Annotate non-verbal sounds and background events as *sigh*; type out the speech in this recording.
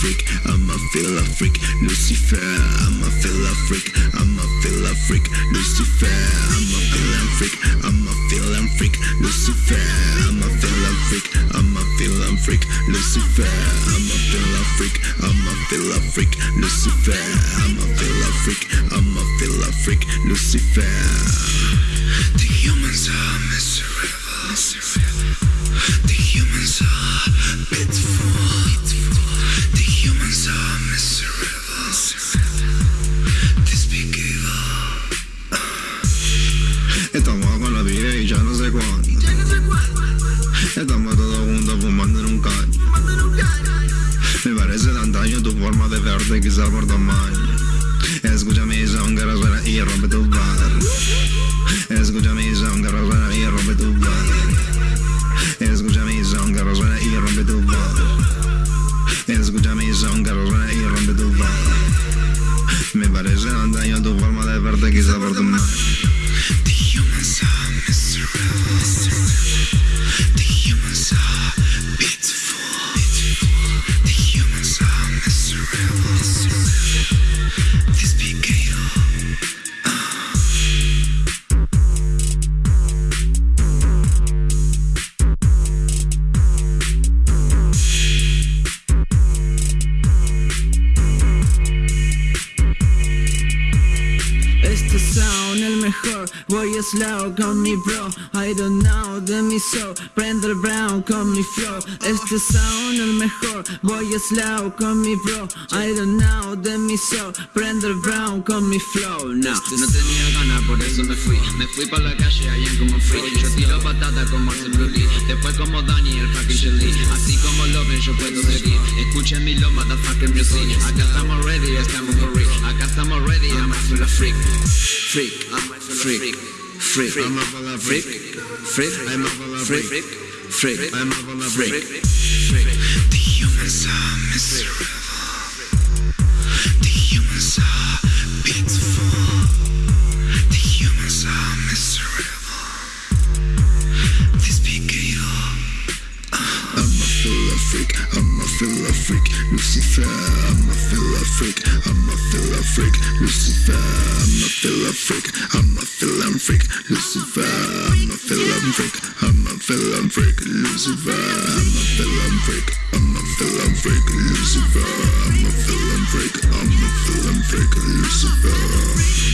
freak, I'm a a freak, Lucifer. I'm a a freak, I'm a a freak, Lucifer. I'm a a freak, I'm a a freak, Lucifer. I'm a a freak, I'm a a freak, Lucifer. I'm a a freak, I'm a a freak, Lucifer. I'm a a freak, I'm a a freak, Lucifer. The humans are miserable. *laughs* Estamos con la vida y ya no sé cuándo. Estamos todos juntos fumando en un caño. Me parece tan daño tu forma de verte, quizá por tamaño. Escucha mi son que resuena y rompe tu bar. Escucha mi son que resuena y rompe tu bar. Escucha mi son que resuena y rompe tu bar. Escucha mi son que resuena y rompe tu bar. Me parece tan daño tu forma de verte, quizá por tu The Este sound el mejor, voy slow con mi bro I don't know de mi soul, prende el brown con mi flow. Este sound el mejor, voy slow con mi bro I don't know de mi soul, prende el brown con mi flow No, no tenía ganas, por eso me fui. Me fui pa' la calle, allá como free Yo tiro patata con Marcel Brulí Después como Daniel fucking Jolie Así como lo ven yo puedo seguir. Escuchen mi lo motherfucking music. Acá estamos ready, estamos for real. Acá estamos ready, I'm a freak Freak, freak, freak, I'm a freak, freak, I'm a freak, freak. freak, I'm a freak, freak. The humans are miserable. The humans are pitiful. The humans are miserable. Despicable. A freak, Lucifer. I'm a a freak, I'm a a freak, Lucifer. I'm a a freak, I'm a a freak, Lucifer. I'm a a freak, I'm a a freak, Lucifer. I'm a a freak, I'm a a freak, Lucifer. I'm a a freak, I'm a a freak, Lucifer.